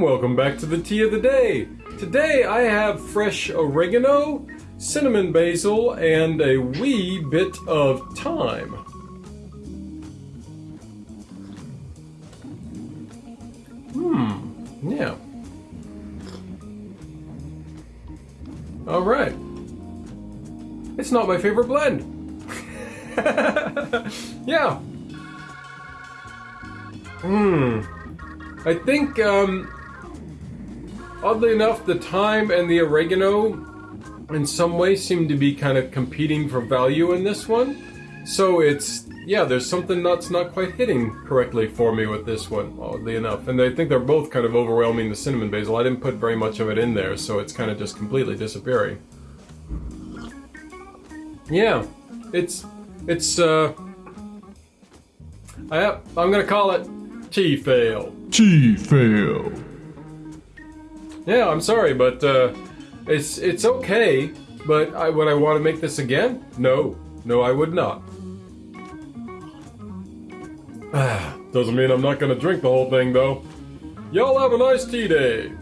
Welcome back to the tea of the day. Today I have fresh oregano, cinnamon basil, and a wee bit of thyme. Hmm, yeah. Alright. It's not my favorite blend. yeah. Hmm. I think, um, oddly enough, the thyme and the oregano in some way seem to be kind of competing for value in this one. So it's, yeah, there's something that's not quite hitting correctly for me with this one, oddly enough. And I think they're both kind of overwhelming the cinnamon basil. I didn't put very much of it in there, so it's kind of just completely disappearing. Yeah, it's, it's, uh, I, I'm gonna call it Tea Fail. tea fail. Yeah, I'm sorry, but uh, it's it's okay. But I, would I want to make this again? No, no, I would not. Doesn't mean I'm not gonna drink the whole thing, though. Y'all have a nice tea day.